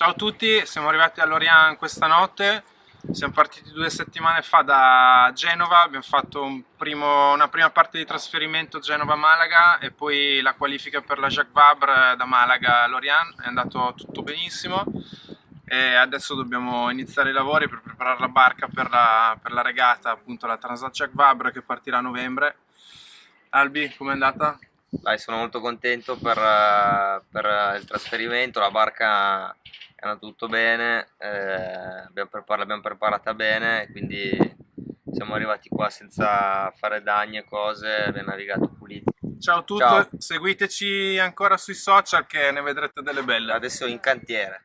Ciao a tutti, siamo arrivati a Lorient questa notte, siamo partiti due settimane fa da Genova, abbiamo fatto un primo, una prima parte di trasferimento Genova-Malaga e poi la qualifica per la Jacques Vabre da Malaga a Lorient, è andato tutto benissimo e adesso dobbiamo iniziare i lavori per preparare la barca per la, per la regata, appunto la Transat Jacques Vabre che partirà a novembre. Albi, com'è andata? Dai, sono molto contento per, per il trasferimento, la barca è andato tutto bene, eh, l'abbiamo preparata bene, quindi siamo arrivati qua senza fare danni e cose, abbiamo navigato puliti. Ciao a tutti, Ciao. seguiteci ancora sui social che ne vedrete delle belle. Adesso in cantiere.